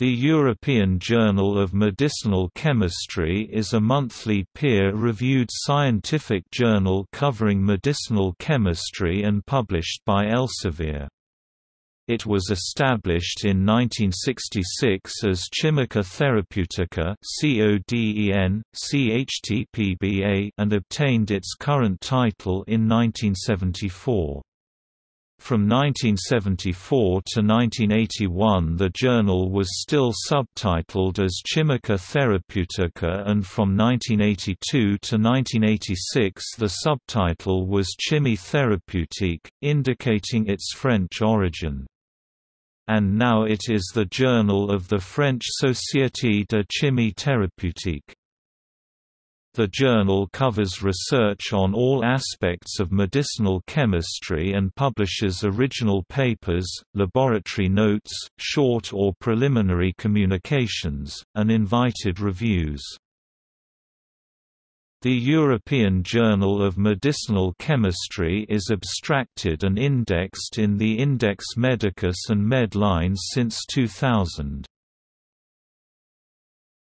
The European Journal of Medicinal Chemistry is a monthly peer-reviewed scientific journal covering medicinal chemistry and published by Elsevier. It was established in 1966 as Chimica Therapeutica and obtained its current title in 1974. From 1974 to 1981 the journal was still subtitled as Chimica Therapeutica and from 1982 to 1986 the subtitle was Chimie Thérapeutique, indicating its French origin. And now it is the journal of the French Société de Chimie Thérapeutique. The journal covers research on all aspects of medicinal chemistry and publishes original papers, laboratory notes, short or preliminary communications, and invited reviews. The European Journal of Medicinal Chemistry is abstracted and indexed in the Index Medicus and Medline since 2000.